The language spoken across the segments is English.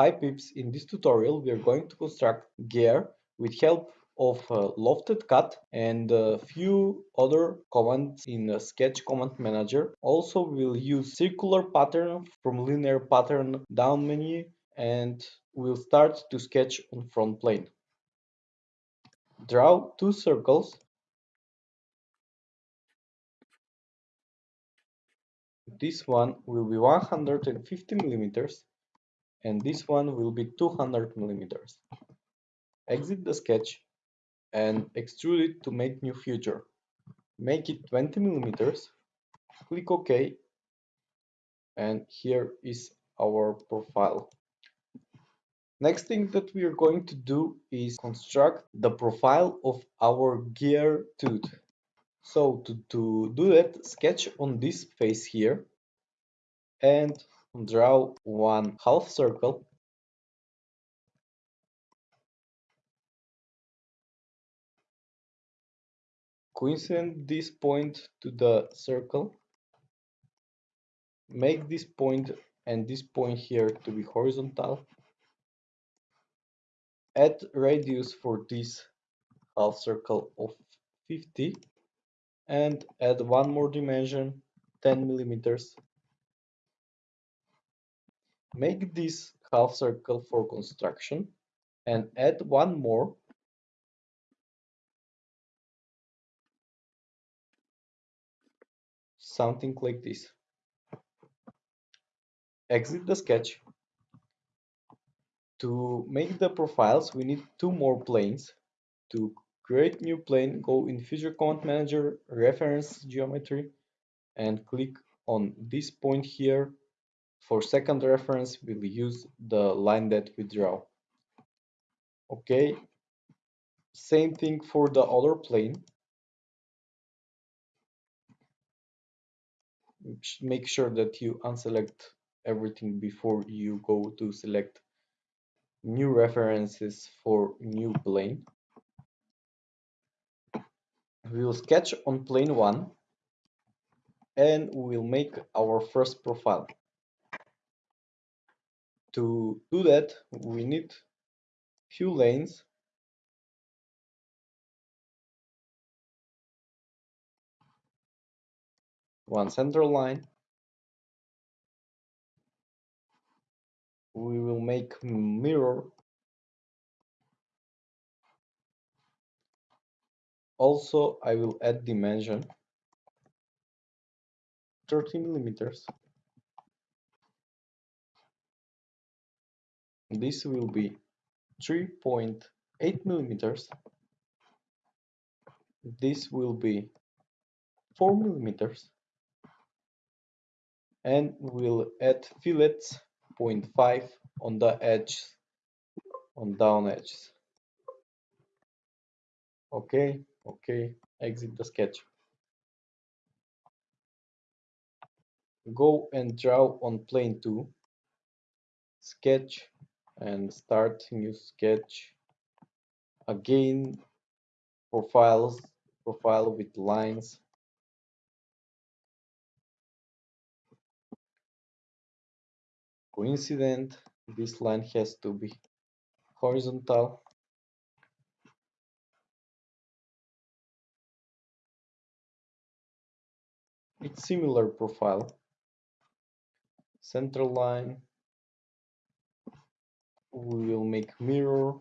Hi peeps, in this tutorial we are going to construct gear with help of uh, lofted cut and a few other commands in a sketch command manager. Also we'll use circular pattern from linear pattern down menu and we'll start to sketch on front plane. Draw two circles. This one will be 150 millimeters and this one will be 200 millimeters. Exit the sketch and extrude it to make new feature. Make it 20 millimeters, click OK, and here is our profile. Next thing that we are going to do is construct the profile of our gear tooth. So to, to do that, sketch on this face here and draw one half circle. Coincident this point to the circle. Make this point and this point here to be horizontal. Add radius for this half circle of 50 and add one more dimension 10 millimeters Make this half circle for construction and add one more something like this. Exit the sketch. To make the profiles we need two more planes. To create new plane go in Feature Command Manager, Reference Geometry and click on this point here for second reference, we'll use the line that we draw. Okay, same thing for the other plane. Make sure that you unselect everything before you go to select new references for new plane. We will sketch on plane 1 and we'll make our first profile. To do that, we need few lanes. One central line. We will make mirror. Also I will add dimension. 30 millimeters this will be 3.8 millimeters. This will be 4 millimeters. And we'll add fillets 0.5 on the edge on down edges okay okay exit the sketch. Go and draw on plane 2 sketch and start new sketch again profiles profile with lines. Coincident this line has to be horizontal. It's similar profile. Central line we will make mirror.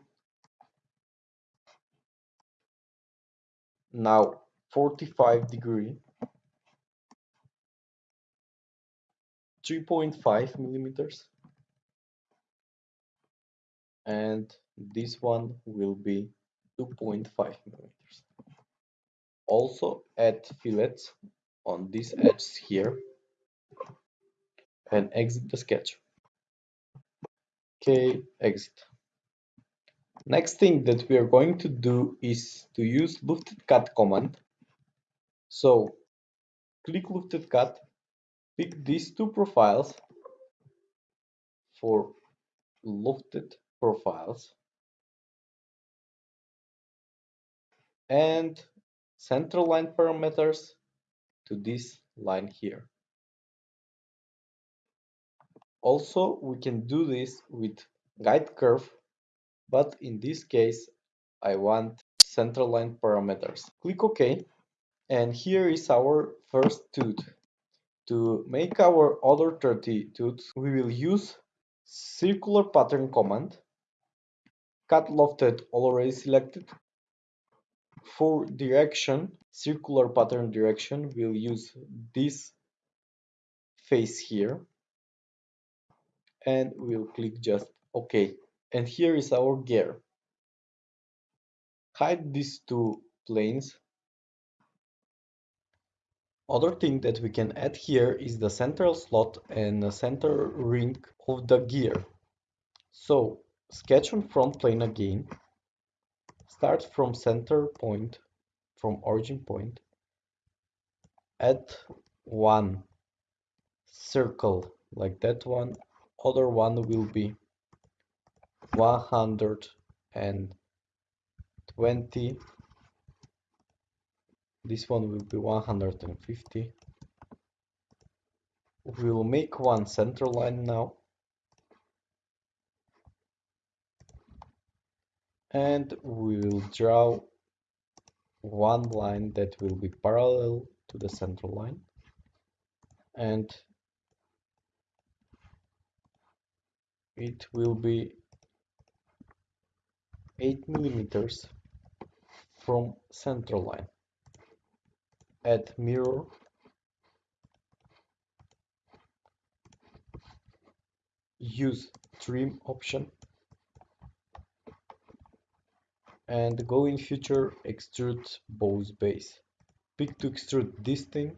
Now 45 degree. 3.5 millimeters. And this one will be 2.5 millimeters. Also add fillets on this edge here. And exit the sketch okay exit. Next thing that we are going to do is to use lofted cut command. So click lofted cut pick these two profiles for lofted profiles and central line parameters to this line here also we can do this with guide curve, but in this case I want centerline parameters. Click OK and here is our first tooth. To make our other 30 tooths, we will use circular pattern command, cut lofted already selected. For direction, circular pattern direction, we'll use this face here and we'll click just OK. And here is our gear. Hide these two planes. Other thing that we can add here is the central slot and the center ring of the gear. So sketch on front plane again. Start from center point, from origin point. Add one circle like that one other one will be 120 this one will be 150 we will make one center line now. And we will draw one line that will be parallel to the center line. And it will be 8 millimeters from center line. Add mirror. Use trim option. And go in feature extrude Boss/Base. Pick to extrude this thing.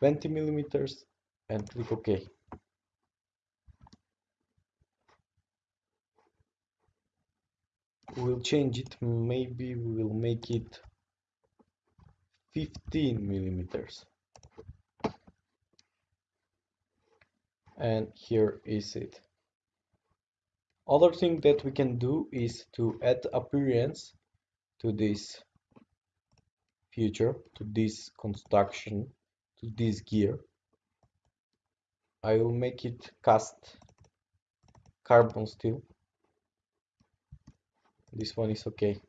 20 millimeters and click ok we'll change it. Maybe we will make it 15 millimeters. And here is it. Other thing that we can do is to add appearance to this feature to this construction to this gear. I will make it cast carbon steel this one is okay.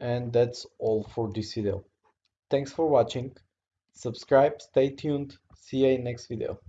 And that's all for this video. Thanks for watching. Subscribe stay tuned. See you in next video